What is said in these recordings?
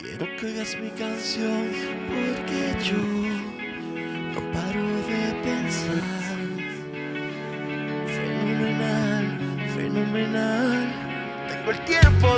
Quiero que oigas mi canción porque yo no paro de pensar. Fenomenal, fenomenal. Tengo el tiempo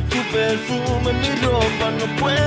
tu perfume en mi ropa, no puedo